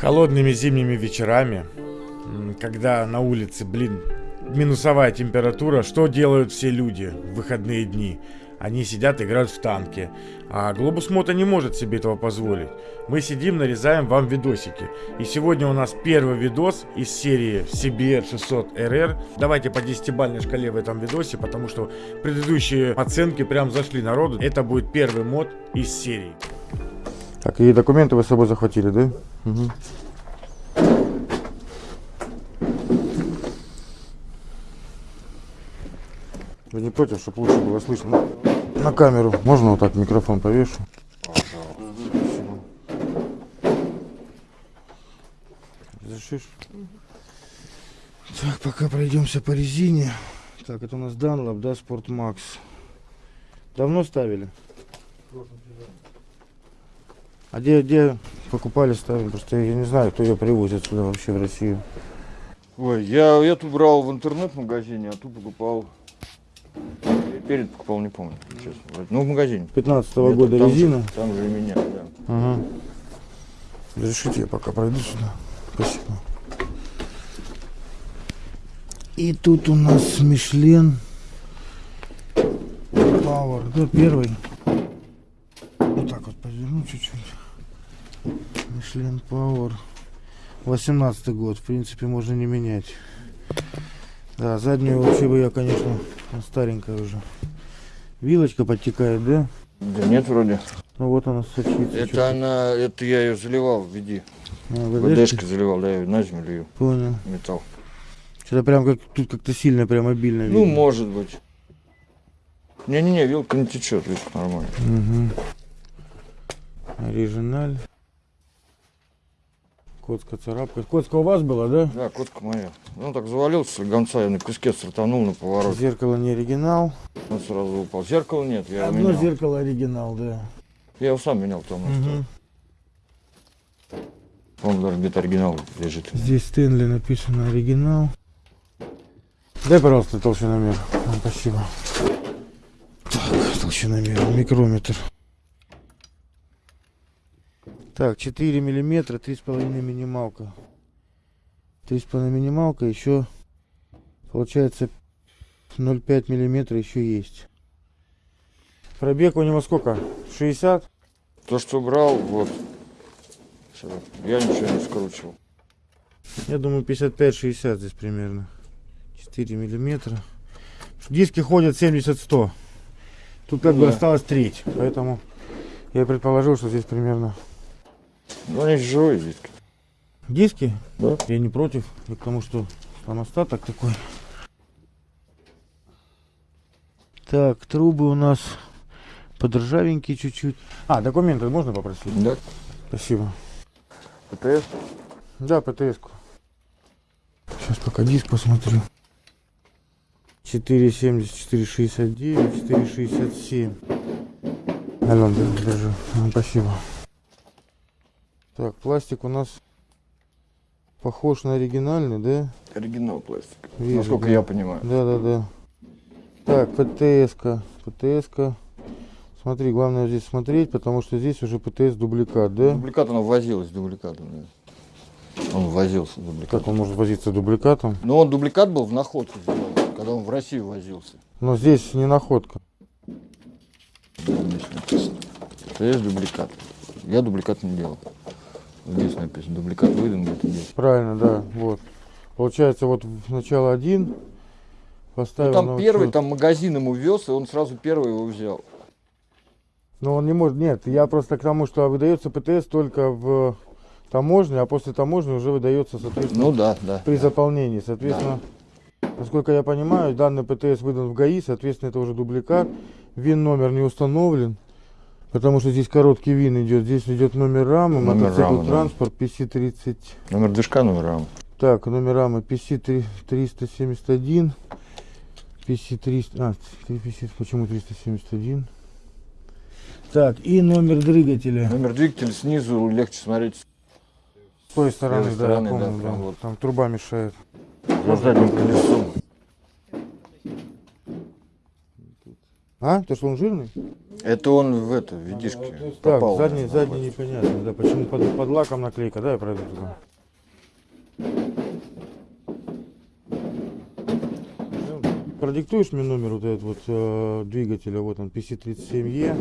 Холодными зимними вечерами, когда на улице, блин, минусовая температура, что делают все люди в выходные дни? Они сидят, играют в танки. А Глобус Мото не может себе этого позволить. Мы сидим, нарезаем вам видосики. И сегодня у нас первый видос из серии CBR 600 RR. Давайте по 10-бальной шкале в этом видосе, потому что предыдущие оценки прям зашли народу. Это будет первый мод из серии. Так, и документы вы с собой захватили, да? Угу. Вы не против, чтобы лучше было слышно на камеру? Можно вот так микрофон повешу? Разрешишь? Так, пока пройдемся по резине. Так, это у нас Dunlop, да, Max. Давно ставили? А где, где покупали, ставили? Просто я не знаю, кто ее привозит сюда вообще в Россию. Ой, я эту брал в интернет-магазине, а ту покупал. Перед покупал, не помню, честно. Ну, в магазине. 15 Где-то года там же- резина. там же и меня, да. Ага. Разрешите, я пока пройду сюда. Спасибо. И тут у нас Мишлен Power. Да, первый. Вот так вот поверну чуть-чуть. Мишлен Power. 18 год. В принципе, можно не менять. Да, заднюю вообще бы я, конечно, старенькая уже. Вилочка подтекает, да? Да нет, вроде. Ну вот она сочится. Это она, это я ее заливал в виде. А? ВДшкой заливал, да, я её на зиму лью, Понял. металл. Что-то прям как тут как-то сильно, прям обильно Ну, видно. может быть. Не-не-не, вилка не течет, вилка нормально. Угу. Оригиналь. Котска царапка. Котска у вас была, да? Да, котка моя. Ну, так завалился, гонца я на куске стартанул на повороте. Зеркало не оригинал. Он сразу упал. Зеркала нет, я Одно менял. зеркало оригинал, да. Я его сам менял там. Мгм. Он даже где-то оригинал лежит. Здесь Стэнли написано оригинал. Дай, пожалуйста, толщиномер. А, Спасибо. Так, толщиномер, микрометр. Так, 4 миллиметра, 3,5 минималка. 3,5 минималка, еще получается 0,5 миллиметра еще есть. Пробег у него сколько? 60? То, что брал, вот. Я ничего не скручивал. Я думаю 55-60 здесь примерно. 4 миллиметра. Диски ходят 70-100. Тут как бы Да. осталось треть. Поэтому я предположил, что здесь примерно. Ну, они живые диски. Диски? Да. Я не против. И к тому, что там остаток такой. Так, трубы у нас подржавенькие чуть-чуть. А, документы можно попросить? Да. Спасибо. ПТС? Да, ПТС-ку. Сейчас пока диск посмотрю. 4,70, 4,69, 4,67. Ален, да, держи. А, Спасибо. Так, пластик у нас похож на оригинальный, да? Оригинал пластик. Вижу, Насколько да. я понимаю. Да, да, да. Так, ПТС-ка, ПТС-ка. Смотри, главное здесь смотреть, потому что здесь уже ПТС дубликат, да? Дубликат она возилась с дубликатом. да. Он возился дубликатом. Как он может возиться дубликатом? Но он дубликат был в находке когда он в Россию возился. Но здесь не находка. Да, здесь написано. Есть дубликат. Я дубликат не делал. Здесь написано. Дубликат выдан где-то здесь. Правильно, да, вот. Получается, вот сначала один Ну, поставил там на первый, учет. там магазин ему вез, и он сразу первый его взял. Но он не может, нет, я просто к тому, что выдается ПТС только в таможне, а после таможни уже выдается, соответственно, Ну да, да. при заполнении. Соответственно, насколько я понимаю, данный ПТС выдан в ГАИ, соответственно, это уже дубликат. ВИН номер не установлен, потому что здесь короткий ВИН идет. Здесь идет номер рамы, Номер мотоцикл рамы, да. транспорт, PC30. Номер движка, номер рам. Так, номер рамы PC371, PC300, а, 350, почему 371? Так, и номер двигателя. Номер двигателя снизу легче смотреть. С той стороны, левой да, стороны, помню, да, да. прям вот. Там труба мешает. За задним колесом. А? То, что он жирный? Это он в это, в видишке Так, попал. задний, задний непонятно, да, почему под, под лаком наклейка, да, я пройду туда. Ну, Продиктуешь мне номер вот этот вот э, двигателя, вот он, PC37E.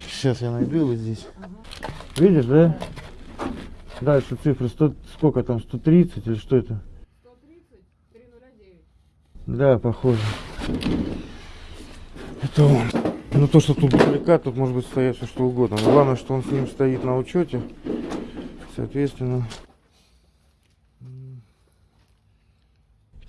Сейчас я найду его здесь. Видишь, да? Дальше цифры 100, сколько там, 130 или что это? 130 309. Да, похоже. Это он. Ну то, что тут дубликат, тут может быть стоять все что угодно. Но главное, что он с ним стоит на учете. Соответственно.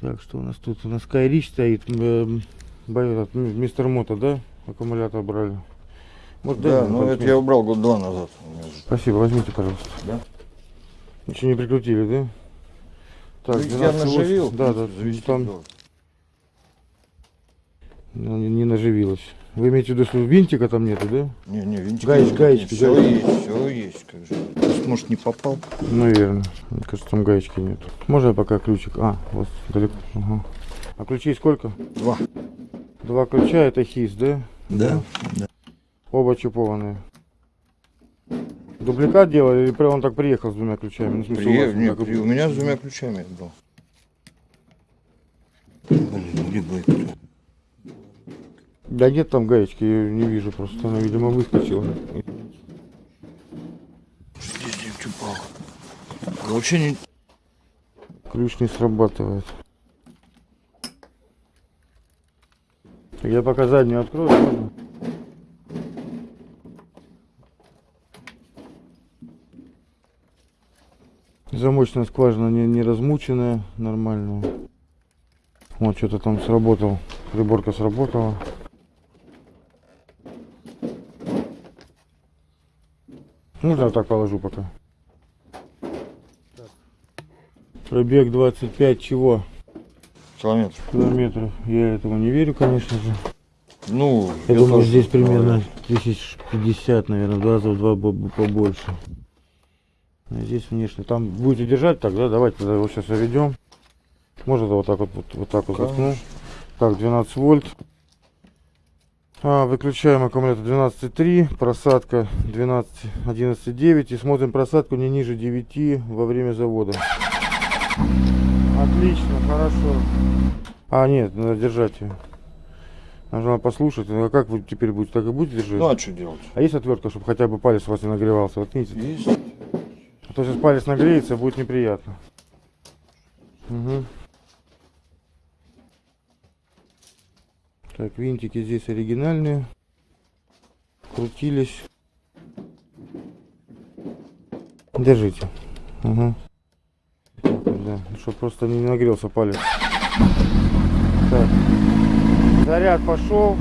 Так, что у нас тут? У нас Кайрич стоит. эм, Мистер Мото, да? Аккумулятор брали. Вот Да, ну пару это я убрал год два назад. Спасибо, возьмите, пожалуйста. Да? Ничего не прикрутили, да? Так, Ну, я 12,8. наживил. Да, да, там должен. ну, не, не наживилось. Вы имеете в виду, что винтика там нету, да? Не, не, винтик. Гаечки, нет, гаечки, Все гаечки. есть, все есть. Как же. Может, не попал. Наверное. Мне кажется, там гаечки нет. Можно я пока ключик? А, вот далеко. Ага. А ключей сколько? Два. Два ключа, это хис, да? Да. да. Оба чипованные. Дубликат делали или прям он так приехал с двумя ключами? Ну, смысле, у При- вас не, как и при- у меня с двумя ключами был. Блин, где гаечка? Да нет там гаечки, я не вижу просто. Она, видимо, выскочила. Здесь где упал. Вообще не... Ключ не срабатывает. Я пока заднюю открою. можно? Замочная скважина не, не размученная, нормальная. Вот что-то там сработал. Приборка сработала. Ну да, так положу пока. Пробег 25 чего? Километр. Километров. Я этому не верю, конечно же. Ну, Я, думаю, тоже здесь примерно 1050, наверное, в раза в два бо- бо- побольше. А здесь внешне. Там будете держать так, да? Давайте тогда его сейчас заведем. Можно вот так вот, вот, вот так вот заткну. Так, 12 вольт. А, выключаем аккумулятор 12.3, просадка 12, 11.9 и смотрим просадку не ниже 9 во время завода. Отлично, хорошо. А, нет, надо держать ее. Нужно послушать. А как вы теперь будете? Так и будете держать? Ну, а что делать? А есть отвертка, чтобы хотя бы палец у вас не нагревался? Воткните. Есть. А то сейчас палец нагреется, будет неприятно. Мгм. Так, винтики здесь оригинальные. Крутились. Держите. Угу. Да. Чтобы просто не нагрелся палец. Так. Заряд пошел.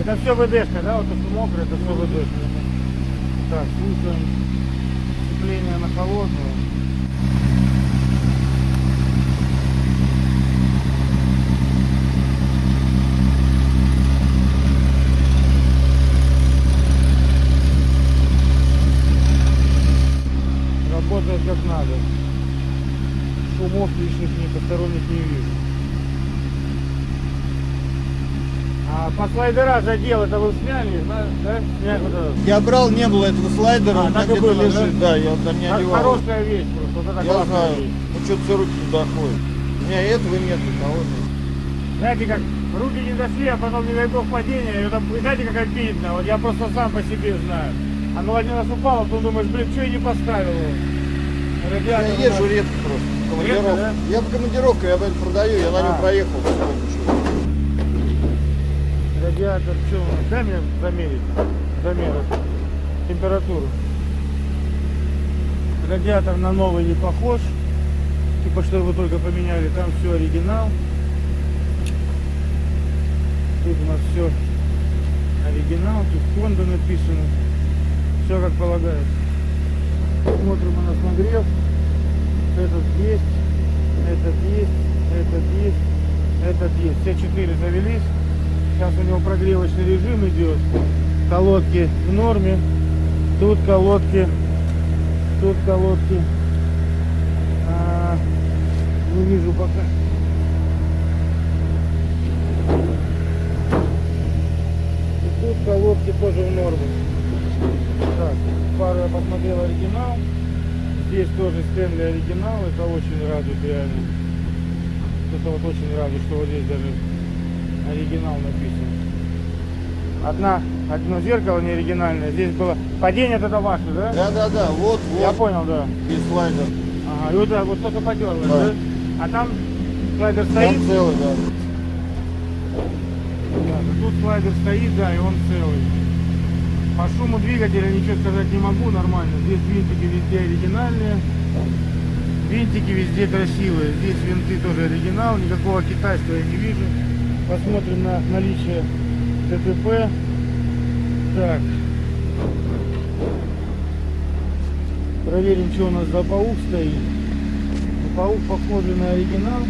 Это все ВДшка, да? Вот то, что мокрое, это все ВДшка. Так, слушаем сцепление на холодную. Работает как надо. Шумов лишних ни посторонних не вижу. А по слайдера задел, это вы сняли, да? да? Сняли вот это. Я брал, не было этого слайдера, А, так и было, лежит, да, я там не одевал. Хорошая вещь просто, вот это Я знаю, вещь. ну что-то все руки не доходят. У меня этого нет, того нет. Знаете, как руки не дошли, а потом, не дай бог, падение, и это, знаете, как обидно, вот я просто сам по себе знаю. Оно один раз упало, потом думаешь, блин, что я не поставил его? Я Радиатор у езжу редко просто, командировкам. да? Я по командировкам, я блядь, продаю, я на нем А. проехал. Радиатор, что у нас? Дай мне замерить, замер температуру. Радиатор на новый не похож, типа что его только поменяли, там все оригинал. Тут у нас все оригинал, тут Honda написано, все как полагается. Смотрим у нас нагрев, этот есть, этот есть, этот есть, этот есть. Все четыре завелись. Сейчас у него прогревочный режим идет. Колодки в норме. Тут колодки. Тут колодки. а, Не вижу пока. Тут колодки тоже в норму. Так, пару я посмотрел оригинал. Здесь тоже Стэнли оригинал. Это очень радует реально. Это вот очень радует, что вот здесь даже оригинал написан. Одна, одно зеркало не оригинальное. Здесь было... Падение это ваше, да? Да, да, да, вот, Я вот, понял, да. и слайдер. Ага, и вот вот только подерлось, Да. да? А там слайдер стоит? Там целый. Да, да тут слайдер стоит, да, и он целый. По шуму двигателя ничего сказать не могу, нормально. Здесь винтики везде оригинальные. Винтики везде красивые. Здесь винты тоже оригинал, никакого китайского я не вижу. Посмотрим на наличие ТТП. Так. Проверим, что у нас за паук стоит. Паук похожий на оригинал.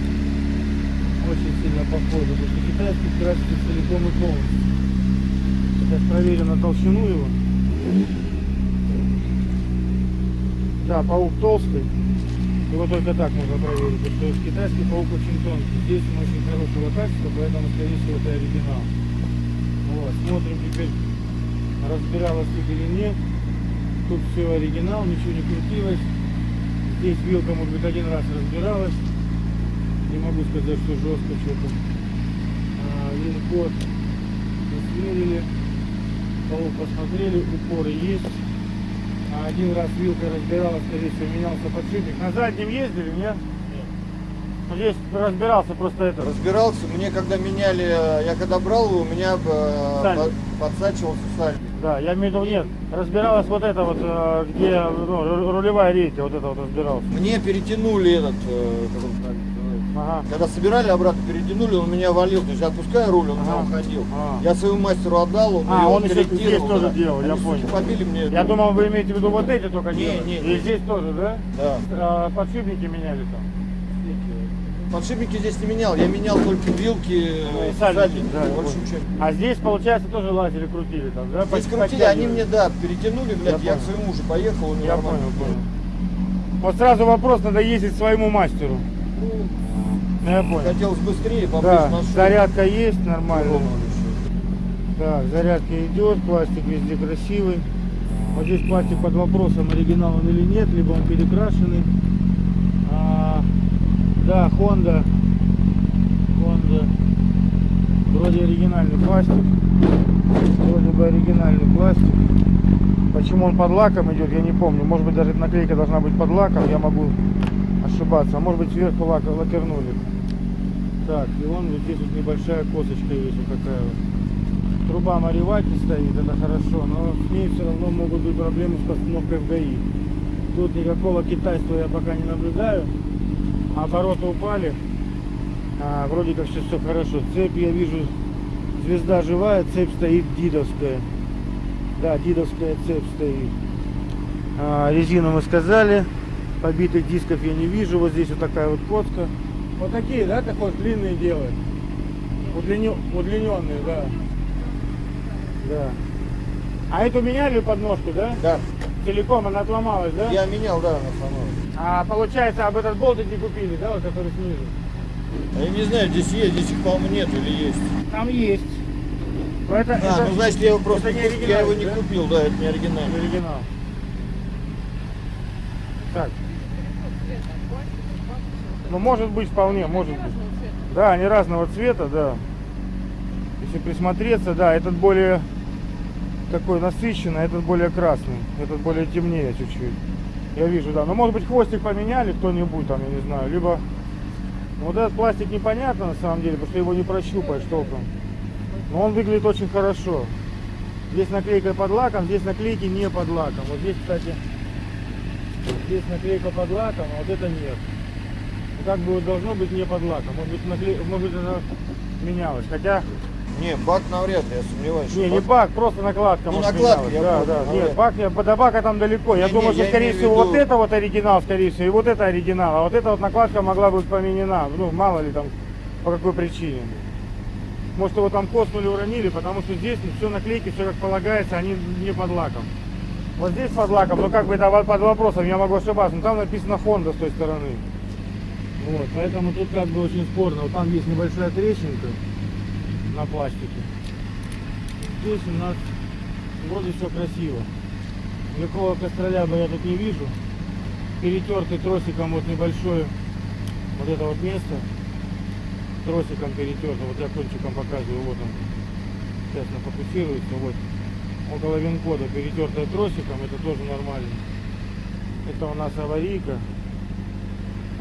Очень сильно похоже, потому что китайский красится целиком и полностью. Сейчас проверим на толщину его. Да, паук толстый. Его только так можно проверить, потому что китайский паук очень тонкий. Здесь он очень хорошего качества, поэтому, скорее всего, это оригинал. Вот, смотрим теперь, разбиралась тут или нет. Тут все оригинал, ничего не крутилось. Здесь вилка, может быть, один раз разбиралась. Не могу сказать, что жестко что-то. А, Вин-код измерили. Пол посмотрели, упоры есть. Один раз вилка разбиралась, скорее всего, менялся подшипник. На заднем ездили, нет? Ну, Здесь разбирался просто это. Разбирался, мне когда меняли, я когда брал его, у меня э, Сальник. по- подсачивался сальник. Да, я имею в виду, нет. Разбиралась вот это вот, э, где ну, ру- рулевая рейка, вот это вот разбирался. Мне перетянули этот, э, как он называется? Ага. когда собирали обратно, перетянули, он меня валил. То есть я отпускаю руль, он меня Ага. уходил. А. Я своему мастеру отдал, он А, ее он еще здесь тоже да. делал, я Они, понял. побили мне. Я думал, вы имеете в виду вот эти только Не, делали. не, И не. здесь тоже, да? Да. А, подшипники меняли там. Подшипники здесь не менял, я менял только вилки, э, и сальники, да, больше ничего. А здесь, получается, тоже лазили, крутили там, да? Здесь крутили, они мне, да, перетянули, блядь, Я я, к своему уже поехал, у него Я нормально. понял, понял. Вот сразу вопрос, надо ездить своему мастеру. Ну, Я понял. Хотелось быстрее, поближе Да, нашел. зарядка есть нормально. Так, зарядка идет, пластик везде красивый. Вот здесь пластик под вопросом, оригинал он или нет, либо он перекрашенный. А, да, Honda. Honda. Вроде оригинальный пластик. Вроде бы оригинальный пластик. Почему он под лаком идет, я не помню. Может быть даже наклейка должна быть под лаком, я могу ошибаться. А может быть сверху лак, лакернули. Так, и вон вот здесь вот небольшая косточка есть вот такая вот. Труба Маривати стоит, это хорошо, но с ней все равно могут быть проблемы с постановкой в ГАИ. Тут никакого китайства я пока не наблюдаю. Обороты упали. А, вроде как сейчас все хорошо. Цепь я вижу, звезда живая, цепь стоит дидовская. Да, дидовская цепь стоит. А, резину мы сказали. Побитых дисков я не вижу. Вот здесь вот такая вот коцка. Вот такие, да, такой длинные делают. Удлинё- Удлиненные, да. Да. А эту меняли подножку, да? Да, Целиком она отломалась, да? я менял, да, на самом. А получается, об этот болтик не купили, да, вот который снизу? А Я не знаю, здесь есть, здесь их, по-моему, нет или есть. Там есть. Это, А, это ну значит, я его просто не не я его не да? купил, да, это не оригинальный. оригинал. Так, ну может быть вполне, может быть. Да, они разного цвета, да. Если присмотреться, да, этот более такой насыщенный, этот более красный, этот более темнее чуть-чуть. Я вижу, да. Но может быть хвостик поменяли кто-нибудь там, я не знаю. Либо ну, вот этот пластик непонятно на самом деле, потому что его не прощупаешь толком. Но он выглядит очень хорошо. Здесь наклейка под лаком, здесь наклейки не под лаком. Вот здесь, кстати, здесь наклейка под лаком, а вот это нет. Ну, как бы должно быть не под лаком. Может быть, наклей... может быть она менялась. Хотя, Не, бак навряд ли, я сомневаюсь. не, не бак, просто накладка. Ну, может, накладка, менялась. я да, да. ну, Нет, бак, не- до бака там далеко. Я Не, думаю, не, что, я скорее всего, виду- вот это вот оригинал, скорее всего, и вот это оригинал. А вот эта вот накладка могла быть поменена. Ну, мало ли там, по какой причине. Может, его там коснули, уронили, потому что здесь все наклейки, все как полагается, они не под лаком. Вот здесь под лаком, но как бы это под вопросом, я могу ошибаться. Но там написано Honda с той стороны. Вот, поэтому тут как бы очень спорно. Вот там есть небольшая трещинка на пластике. Здесь у нас вроде все красиво. Никакого костроляба я тут не вижу. Перетертый тросиком вот небольшое вот это вот место. Тросиком перетерто. Вот я кончиком показываю. Вот он. Сейчас нафокусируется. Вот. Около винкода перетертая тросиком. Это тоже нормально. Это у нас аварийка.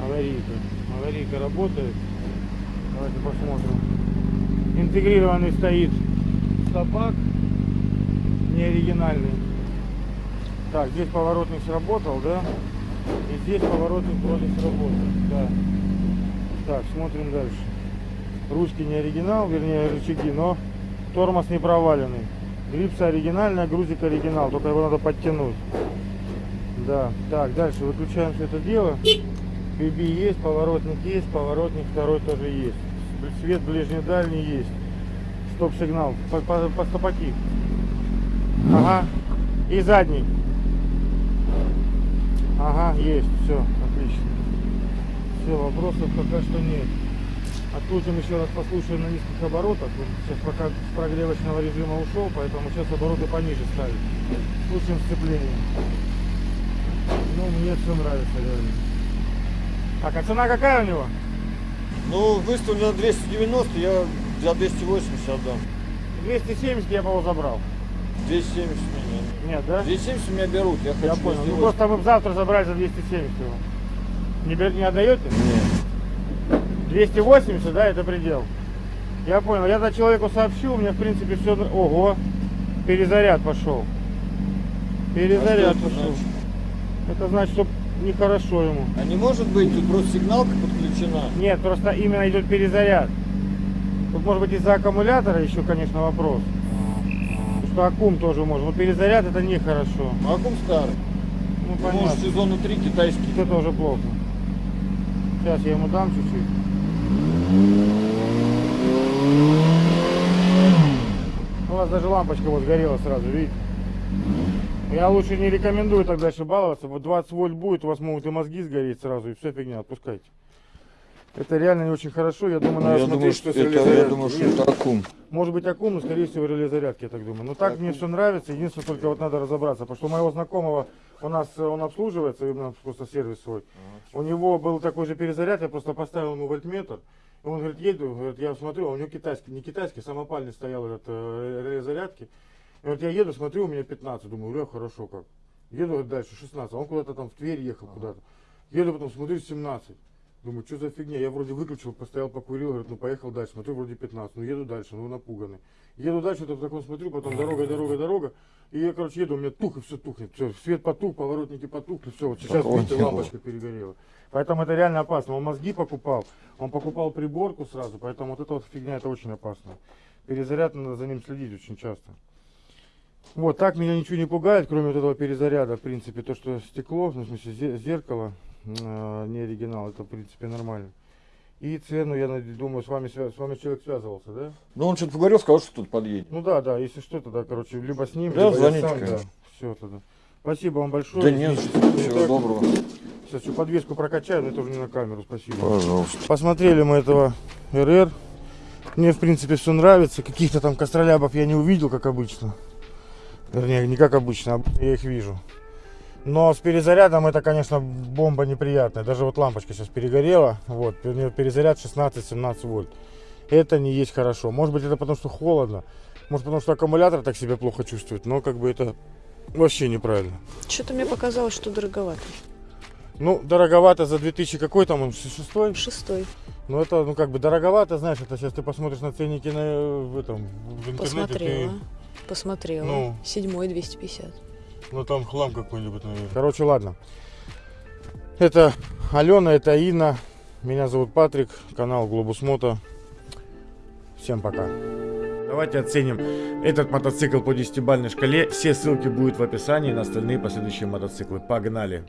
Аварийка. Аварийка работает. Давайте посмотрим. Интегрированный стоит стопак. Не оригинальный. Так, здесь поворотник сработал, да? И здесь поворотник вроде сработал. Да. Так, смотрим дальше. Ручки не оригинал, вернее рычаги, но тормоз не проваленный. Грипса оригинальная, грузик оригинал, только его надо подтянуть. Да, так, дальше выключаем все это дело. BB есть, поворотник есть, поворотник второй тоже есть. Свет ближний дальний есть. Стоп-сигнал. По, по, по стопаки. Ага. И задний. Ага, есть. Все, отлично. Все, вопросов пока что нет. Открутим еще раз, послушаем на низких оборотах. Вот Сейчас пока с прогревочного режима ушел, поэтому сейчас обороты пониже ставить. Слушаем сцепление. Ну, мне все нравится реально. Так, а цена какая у него? Ну, выставлено 290, я за 280 отдам. 270 я бы его забрал. 270 меня. Нет, да? 270 меня берут, я хочу Я понял. Ну 280. просто мы завтра забрали за 270 его. Не, бер- не отдаете? Нет. 280, да, это предел. Я понял. Я за человеку сообщу, у меня в принципе все. Ого! Перезаряд пошел. Перезаряд А пошел. Это значит, что нехорошо ему. А не может быть, тут просто сигналка подключена. Нет, просто именно идет перезаряд. Тут может быть из-за аккумулятора еще, конечно, вопрос. Потому что аккум тоже может. Но перезаряд это нехорошо. Аккум старый. Ну Может, понятно. сезона 3 китайский. Это уже плохо. Сейчас я ему дам чуть-чуть. У вас даже лампочка вот сгорела сразу, видите? Я лучше не рекомендую так дальше баловаться. Вот 20 вольт будет, у вас могут и мозги сгореть сразу, и все фигня, отпускайте. Это реально не очень хорошо. Я думаю, Ну, надо я, смотреть, думаю, что это, я думаю, что это аккум. Может быть аккум, но скорее всего реле зарядки, я так думаю. Но так мне все нравится. Единственное, только вот надо разобраться. Потому что у моего знакомого, у нас э, он обслуживается, у нас просто сервис свой. У него был такой же перезаряд, я просто поставил ему вольтметр. И он говорит, еду, говорит, я смотрю, а у него китайский, не китайский, самопальный стоял этот э, реле зарядки. И вот я еду, смотрю, у меня 15, думаю, бля, хорошо как. Еду дальше 16, а он куда-то там в Тверь ехал куда-то. Еду потом, смотрю, 17. Думаю, что за фигня? Я вроде выключил, постоял, покурил, говорит, ну поехал дальше. Смотрю, вроде 15, ну еду дальше, ну напуганный. Еду дальше, вот таком смотрю, потом дорога, дорога, дорога. И я, короче, еду, у меня тух и все тухнет. Все, свет потух, поворотники потухли, все. Вот сейчас, видите, лампочка перегорела. Поэтому это реально опасно. Он мозги покупал, он покупал приборку сразу, поэтому вот эта вот фигня, это очень опасно. Перезаряд, надо за ним следить очень часто. Вот, так меня ничего не пугает, кроме вот этого перезаряда, в принципе, то, что стекло, ну, в смысле, зе- зеркало, э, не оригинал, это, в принципе, нормально. И цену, я думаю, с вами, с вами человек связывался, да? Ну, он что-то поговорил, сказал, что тут подъедет. Ну да, да, если что, тогда, короче, либо с ним, Да, либо звоните, я сам, да. Все тогда. Спасибо вам большое. Да не за что. Всего доброго. Сейчас всю подвеску прокачаю, но это уже не на камеру, спасибо. Пожалуйста. Посмотрели мы этого РР. Мне, в принципе, все нравится. Каких-то там костролябов я не увидел, как обычно. Вернее, не как обычно, обычно я их вижу. Но с перезарядом это, конечно, бомба неприятная. Даже вот лампочка сейчас перегорела. Вот, у нее перезаряд 16-17 вольт. Это не есть хорошо. Может быть, это потому, что холодно. Может, потому, что аккумулятор так себя плохо чувствует. Но как бы это вообще неправильно. Что-то мне показалось, что дороговато. Ну, дороговато за 2000 какой там он, шестой? Шестой. Ну это, ну как бы дороговато, знаешь, это сейчас ты посмотришь на ценники на, в этом, в интернете, Посмотрела. ты, Посмотрела. Ну. Седьмой 250. ну там хлам какой-нибудь, наверное. Короче, ладно. Это Алена, это Инна, меня зовут Патрик, канал Глобус Мото. Всем пока. Давайте оценим этот мотоцикл по десятибалльной шкале. Все ссылки будут в описании на остальные последующие мотоциклы. Погнали!